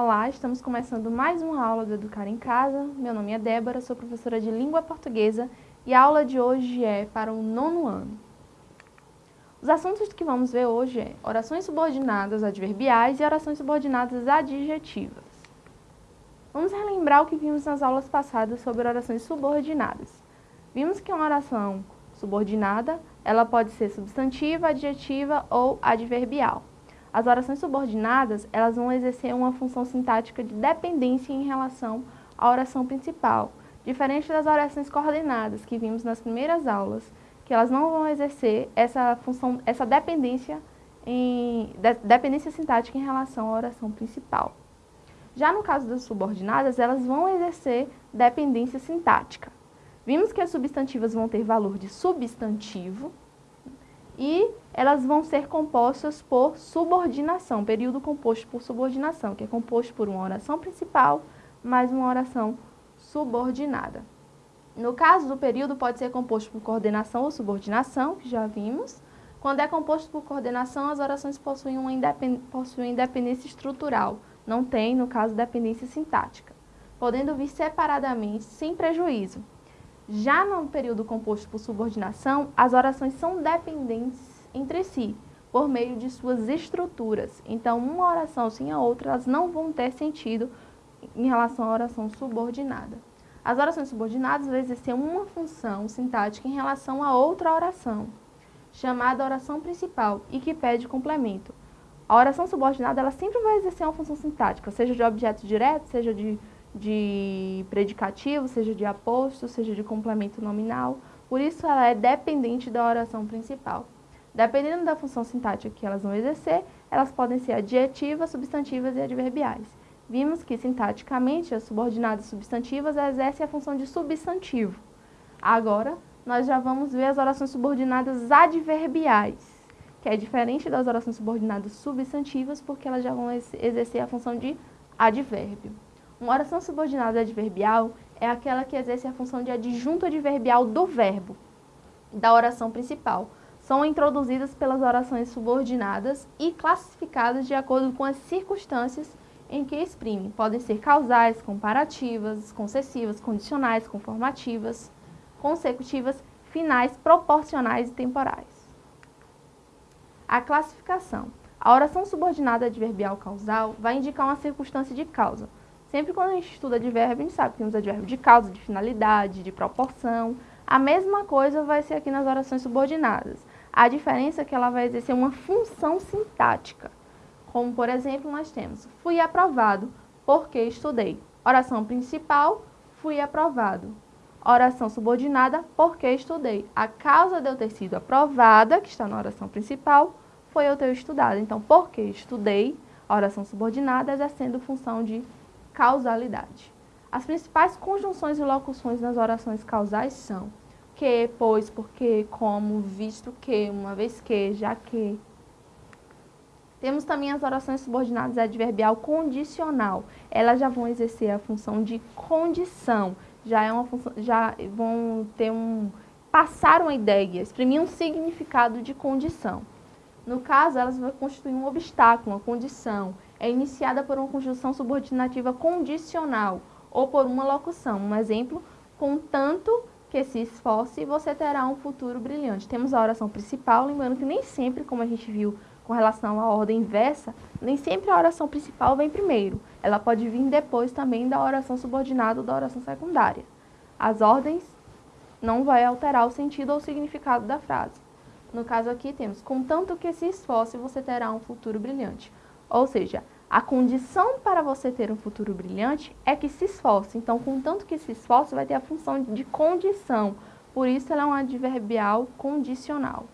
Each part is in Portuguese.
Olá, estamos começando mais uma aula do Educar em Casa. Meu nome é Débora, sou professora de Língua Portuguesa e a aula de hoje é para o nono ano. Os assuntos que vamos ver hoje é orações subordinadas adverbiais e orações subordinadas adjetivas. Vamos relembrar o que vimos nas aulas passadas sobre orações subordinadas. Vimos que uma oração subordinada, ela pode ser substantiva, adjetiva ou adverbial. As orações subordinadas, elas vão exercer uma função sintática de dependência em relação à oração principal, diferente das orações coordenadas que vimos nas primeiras aulas, que elas não vão exercer essa função, essa dependência, em, de, dependência sintática em relação à oração principal. Já no caso das subordinadas, elas vão exercer dependência sintática. Vimos que as substantivas vão ter valor de substantivo, e elas vão ser compostas por subordinação, período composto por subordinação, que é composto por uma oração principal mais uma oração subordinada. No caso do período, pode ser composto por coordenação ou subordinação, que já vimos. Quando é composto por coordenação, as orações possuem, uma independ... possuem independência estrutural, não tem, no caso, dependência sintática, podendo vir separadamente, sem prejuízo. Já no período composto por subordinação, as orações são dependentes entre si, por meio de suas estruturas. Então, uma oração sem a outra, elas não vão ter sentido em relação à oração subordinada. As orações subordinadas vão exercer uma função sintática em relação a outra oração, chamada oração principal, e que pede complemento. A oração subordinada ela sempre vai exercer uma função sintática, seja de objeto direto, seja de de predicativo, seja de aposto, seja de complemento nominal. Por isso, ela é dependente da oração principal. Dependendo da função sintática que elas vão exercer, elas podem ser adjetivas, substantivas e adverbiais. Vimos que, sintaticamente, as subordinadas substantivas exercem a função de substantivo. Agora, nós já vamos ver as orações subordinadas adverbiais, que é diferente das orações subordinadas substantivas, porque elas já vão exercer a função de advérbio. Uma oração subordinada adverbial é aquela que exerce a função de adjunto adverbial do verbo da oração principal. São introduzidas pelas orações subordinadas e classificadas de acordo com as circunstâncias em que exprimem. Podem ser causais, comparativas, concessivas, condicionais, conformativas, consecutivas, finais, proporcionais e temporais. A classificação. A oração subordinada adverbial causal vai indicar uma circunstância de causa, Sempre quando a gente estuda advérbio, a gente sabe que temos advérbio de causa, de finalidade, de proporção. A mesma coisa vai ser aqui nas orações subordinadas. A diferença é que ela vai exercer uma função sintática. Como, por exemplo, nós temos fui aprovado porque estudei. Oração principal, fui aprovado. Oração subordinada, porque estudei. A causa de eu ter sido aprovada, que está na oração principal, foi eu ter estudado. Então, porque estudei, oração subordinada exercendo função de causalidade. As principais conjunções e locuções nas orações causais são que, pois, porque, como, visto que, uma vez que, já que. Temos também as orações subordinadas adverbial condicional. Elas já vão exercer a função de condição, já é uma função, já vão ter um passar uma ideia, exprimir um significado de condição. No caso, elas vão constituir um obstáculo, uma condição, é iniciada por uma conjunção subordinativa condicional ou por uma locução. Um exemplo, contanto que se esforce, você terá um futuro brilhante. Temos a oração principal, lembrando que nem sempre, como a gente viu com relação à ordem inversa, nem sempre a oração principal vem primeiro. Ela pode vir depois também da oração subordinada ou da oração secundária. As ordens não vai alterar o sentido ou o significado da frase. No caso aqui temos, contanto que se esforce, você terá um futuro brilhante. Ou seja, a condição para você ter um futuro brilhante é que se esforce. Então, contanto que se esforce, vai ter a função de condição. Por isso, ela é um adverbial condicional.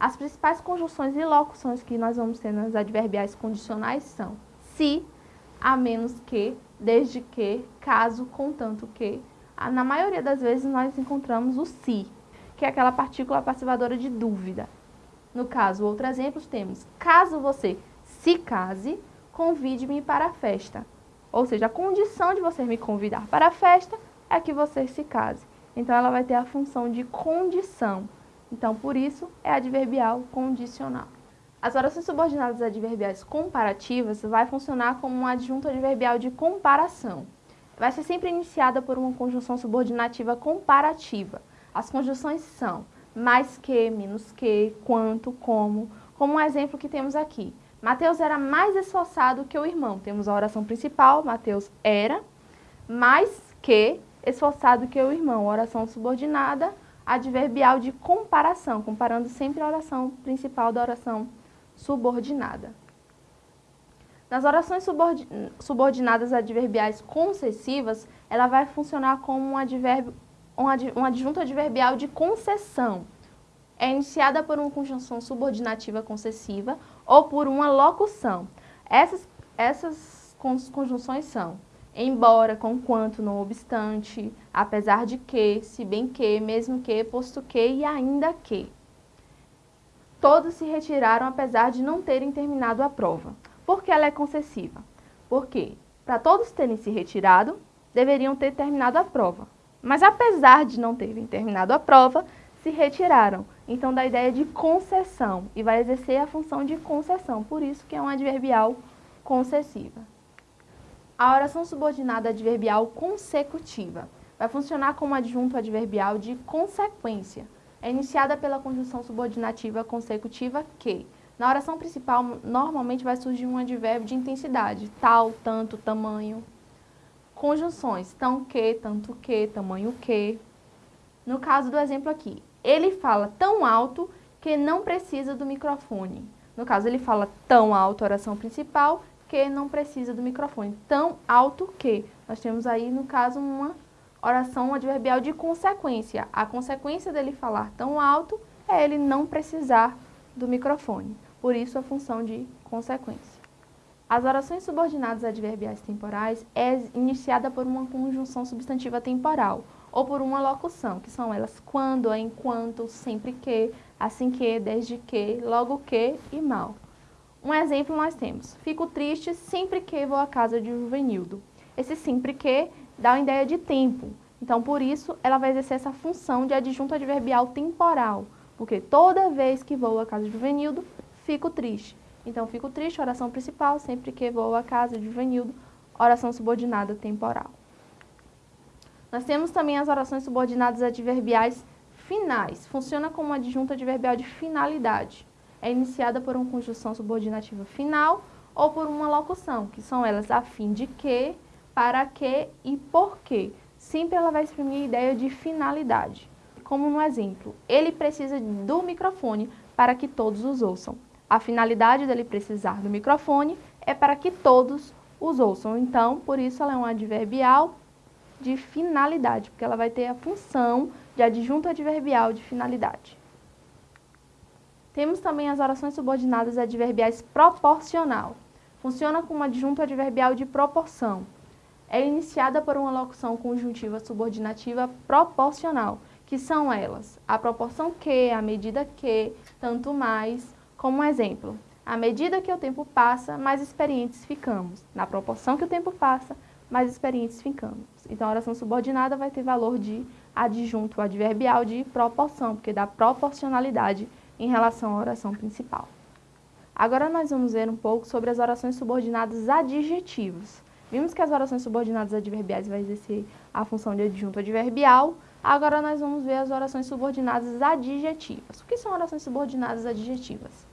As principais conjunções e locuções que nós vamos ter nas adverbiais condicionais são se, a menos que, desde que, caso, contanto que. Na maioria das vezes, nós encontramos o se, que é aquela partícula passivadora de dúvida. No caso, outro exemplo, temos caso você se case, convide-me para a festa. Ou seja, a condição de você me convidar para a festa é que você se case. Então, ela vai ter a função de condição. Então, por isso, é adverbial condicional. As orações subordinadas adverbiais comparativas vai funcionar como um adjunto adverbial de comparação. Vai ser sempre iniciada por uma conjunção subordinativa comparativa. As conjunções são mais que, menos que, quanto, como, como um exemplo que temos aqui. Mateus era mais esforçado que o irmão. Temos a oração principal, Mateus era mais que esforçado que o irmão. Oração subordinada, adverbial de comparação, comparando sempre a oração principal da oração subordinada. Nas orações subordinadas adverbiais concessivas, ela vai funcionar como um, advérbio, um adjunto adverbial de concessão. É iniciada por uma conjunção subordinativa concessiva ou por uma locução. Essas, essas conjunções são embora, conquanto, não obstante, apesar de que, se bem que, mesmo que, posto que e ainda que. Todos se retiraram apesar de não terem terminado a prova. Por que ela é concessiva? Porque, para todos terem se retirado, deveriam ter terminado a prova. Mas apesar de não terem terminado a prova, se retiraram. Então dá a ideia de concessão e vai exercer a função de concessão, por isso que é um adverbial concessiva. A oração subordinada adverbial consecutiva vai funcionar como adjunto adverbial de consequência é iniciada pela conjunção subordinativa consecutiva que, na oração principal, normalmente vai surgir um advérbio de intensidade, tal, tanto, tamanho. Conjunções, tão que, tanto que, tamanho que. No caso do exemplo aqui, ele fala tão alto que não precisa do microfone. No caso, ele fala tão alto, oração principal, que não precisa do microfone. Tão alto que. Nós temos aí, no caso, uma oração adverbial de consequência. A consequência dele falar tão alto é ele não precisar do microfone. Por isso a função de consequência. As orações subordinadas adverbiais temporais é iniciada por uma conjunção substantiva temporal ou por uma locução, que são elas quando, enquanto, sempre que, assim que, desde que, logo que e mal. Um exemplo nós temos, fico triste sempre que vou à casa de Juvenildo. Esse sempre que dá uma ideia de tempo. Então, por isso, ela vai exercer essa função de adjunto adverbial temporal, porque toda vez que vou à casa de Juvenildo, fico triste. Então, fico triste, oração principal, sempre que vou à casa de Juvenildo, oração subordinada temporal. Nós temos também as orações subordinadas adverbiais finais. Funciona como adjunto adverbial de finalidade. É iniciada por uma conjunção subordinativa final ou por uma locução, que são elas a fim de que, para que e por quê. Sempre ela vai exprimir a ideia de finalidade. Como no exemplo, ele precisa do microfone para que todos os ouçam. A finalidade dele precisar do microfone é para que todos os ouçam. Então, por isso ela é um adverbial de finalidade, porque ela vai ter a função de adjunto adverbial de finalidade. Temos também as orações subordinadas adverbiais proporcional. Funciona como adjunto adverbial de proporção é iniciada por uma locução conjuntiva subordinativa proporcional, que são elas a proporção que, a medida que, tanto mais, como exemplo. À medida que o tempo passa, mais experientes ficamos. Na proporção que o tempo passa, mais experientes ficamos. Então, a oração subordinada vai ter valor de adjunto adverbial de proporção, porque dá proporcionalidade em relação à oração principal. Agora nós vamos ver um pouco sobre as orações subordinadas adjetivas. Vimos que as orações subordinadas adverbiais vai exercer a função de adjunto adverbial. Agora nós vamos ver as orações subordinadas adjetivas. O que são orações subordinadas adjetivas?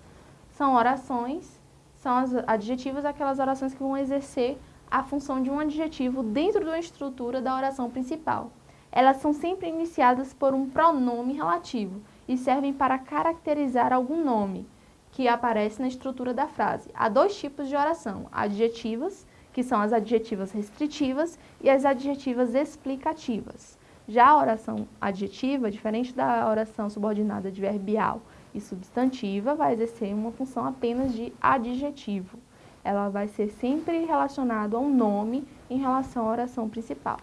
São orações, são as adjetivas aquelas orações que vão exercer a função de um adjetivo dentro da estrutura da oração principal. Elas são sempre iniciadas por um pronome relativo e servem para caracterizar algum nome que aparece na estrutura da frase. Há dois tipos de oração, adjetivas que são as adjetivas restritivas e as adjetivas explicativas. Já a oração adjetiva, diferente da oração subordinada adverbial e substantiva, vai exercer uma função apenas de adjetivo. Ela vai ser sempre relacionada a um nome em relação à oração principal.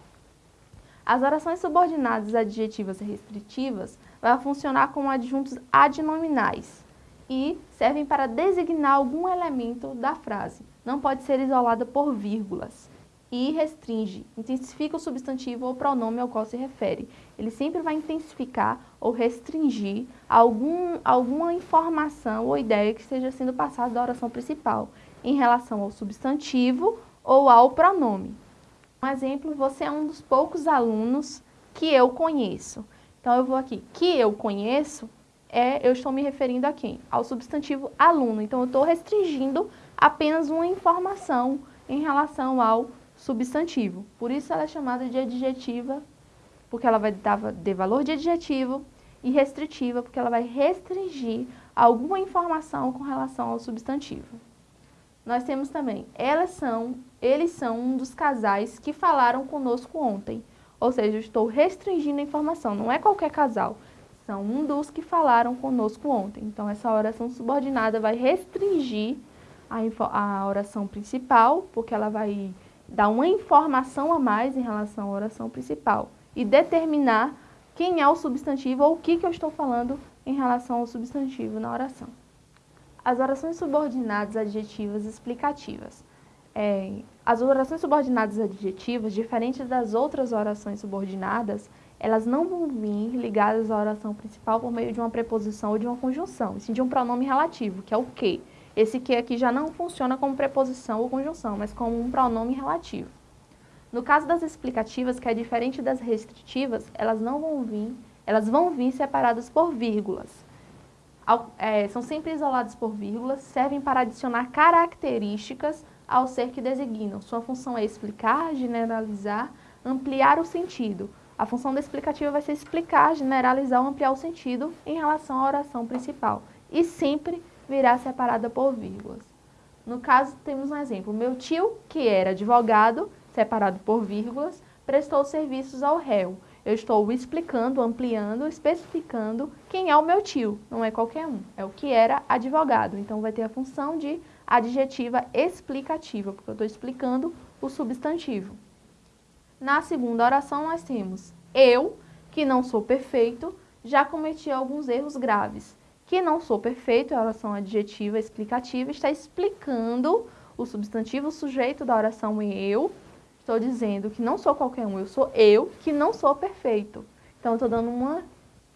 As orações subordinadas adjetivas e restritivas vão funcionar como adjuntos adnominais e servem para designar algum elemento da frase não pode ser isolada por vírgulas. E restringe, intensifica o substantivo ou pronome ao qual se refere. Ele sempre vai intensificar ou restringir algum, alguma informação ou ideia que esteja sendo passada da oração principal em relação ao substantivo ou ao pronome. Um exemplo, você é um dos poucos alunos que eu conheço. Então, eu vou aqui, que eu conheço, é, eu estou me referindo a quem? Ao substantivo aluno. Então, eu estou restringindo apenas uma informação em relação ao substantivo. Por isso ela é chamada de adjetiva, porque ela vai dar de valor de adjetivo, e restritiva, porque ela vai restringir alguma informação com relação ao substantivo. Nós temos também, elas são, eles são um dos casais que falaram conosco ontem. Ou seja, eu estou restringindo a informação, não é qualquer casal, são um dos que falaram conosco ontem. Então, essa oração subordinada vai restringir a, a oração principal, porque ela vai dar uma informação a mais em relação à oração principal e determinar quem é o substantivo ou o que, que eu estou falando em relação ao substantivo na oração. As orações subordinadas adjetivas explicativas. É, as orações subordinadas adjetivas, diferentes das outras orações subordinadas, elas não vão vir ligadas à oração principal por meio de uma preposição ou de uma conjunção, sim de um pronome relativo, que é o que. Esse que aqui já não funciona como preposição ou conjunção, mas como um pronome relativo. No caso das explicativas, que é diferente das restritivas, elas não vão vir, elas vão vir separadas por vírgulas. É, são sempre isoladas por vírgulas, servem para adicionar características ao ser que designam. Sua função é explicar, generalizar, ampliar o sentido. A função da explicativa vai ser explicar, generalizar ou ampliar o sentido em relação à oração principal. E sempre virá separada por vírgulas. No caso, temos um exemplo. Meu tio, que era advogado, separado por vírgulas, prestou serviços ao réu. Eu estou explicando, ampliando, especificando quem é o meu tio. Não é qualquer um, é o que era advogado. Então, vai ter a função de adjetiva explicativa, porque eu estou explicando o substantivo. Na segunda oração, nós temos eu, que não sou perfeito, já cometi alguns erros graves que não sou perfeito, é a oração adjetiva explicativa, está explicando o substantivo o sujeito da oração eu. Estou dizendo que não sou qualquer um, eu sou eu que não sou perfeito. Então, estou dando uma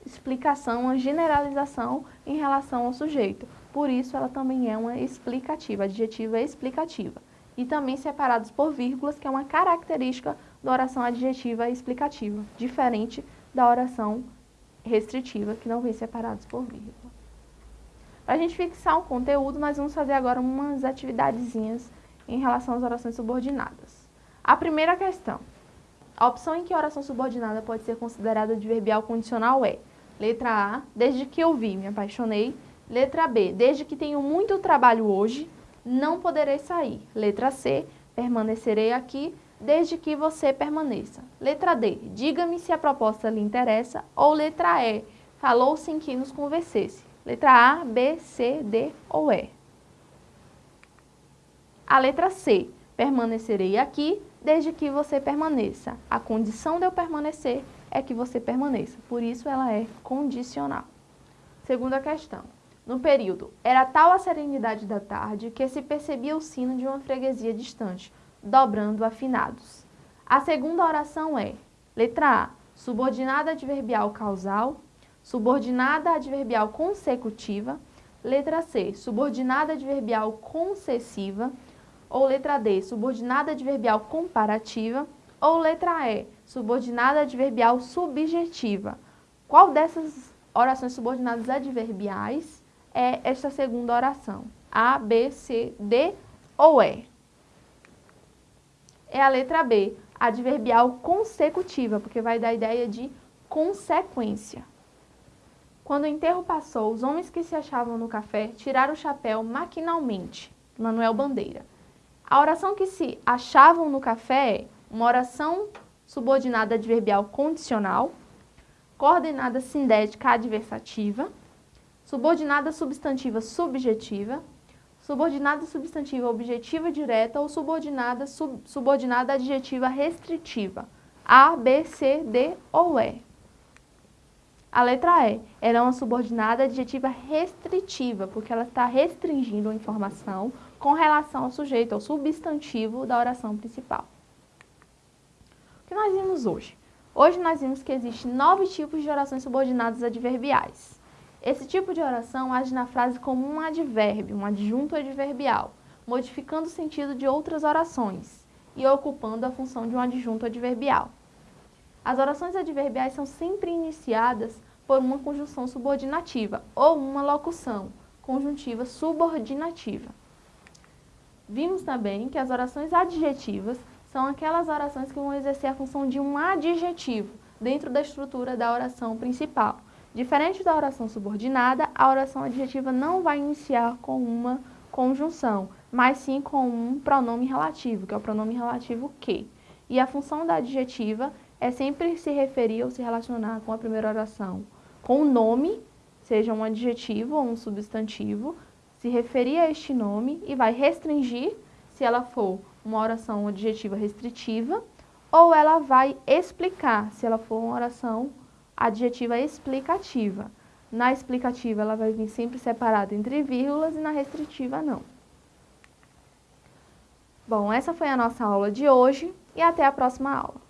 explicação, uma generalização em relação ao sujeito. Por isso, ela também é uma explicativa, adjetiva explicativa. E também separados por vírgulas, que é uma característica da oração adjetiva explicativa, diferente da oração restritiva, que não vem separados por vírgula. Para a gente fixar um conteúdo, nós vamos fazer agora umas atividadezinhas em relação às orações subordinadas. A primeira questão. A opção em que a oração subordinada pode ser considerada adverbial condicional é letra A, desde que eu vi, me apaixonei. Letra B, desde que tenho muito trabalho hoje, não poderei sair. Letra C, permanecerei aqui desde que você permaneça. Letra D, diga-me se a proposta lhe interessa. Ou letra E, falou-se em que nos conversesse. Letra A, B, C, D ou E. A letra C, permanecerei aqui desde que você permaneça. A condição de eu permanecer é que você permaneça, por isso ela é condicional. Segunda questão. No período, era tal a serenidade da tarde que se percebia o sino de uma freguesia distante, dobrando afinados. A segunda oração é, letra A, subordinada adverbial causal, subordinada adverbial consecutiva, letra C, subordinada adverbial concessiva, ou letra D, subordinada adverbial comparativa, ou letra E, subordinada adverbial subjetiva. Qual dessas orações subordinadas adverbiais é esta segunda oração? A, B, C, D ou E? É a letra B, adverbial consecutiva, porque vai dar a ideia de consequência. Quando o enterro passou, os homens que se achavam no café tiraram o chapéu maquinalmente. Manuel Bandeira. A oração que se achavam no café é uma oração subordinada adverbial condicional, coordenada sindética adversativa, subordinada substantiva subjetiva, subordinada substantiva objetiva direta ou subordinada sub, subordinada adjetiva restritiva. A, B, C, D ou E. A letra E, ela é uma subordinada adjetiva restritiva, porque ela está restringindo a informação com relação ao sujeito, ao substantivo da oração principal. O que nós vimos hoje? Hoje nós vimos que existem nove tipos de orações subordinadas adverbiais. Esse tipo de oração age na frase como um advérbio, um adjunto adverbial, modificando o sentido de outras orações e ocupando a função de um adjunto adverbial. As orações adverbiais são sempre iniciadas por uma conjunção subordinativa ou uma locução conjuntiva subordinativa. Vimos também que as orações adjetivas são aquelas orações que vão exercer a função de um adjetivo dentro da estrutura da oração principal. Diferente da oração subordinada, a oração adjetiva não vai iniciar com uma conjunção, mas sim com um pronome relativo, que é o pronome relativo que. E a função da adjetiva é sempre se referir ou se relacionar com a primeira oração, com o nome, seja um adjetivo ou um substantivo, se referir a este nome e vai restringir se ela for uma oração adjetiva restritiva, ou ela vai explicar, se ela for uma oração adjetiva explicativa. Na explicativa, ela vai vir sempre separada entre vírgulas e na restritiva, não. Bom, essa foi a nossa aula de hoje e até a próxima aula.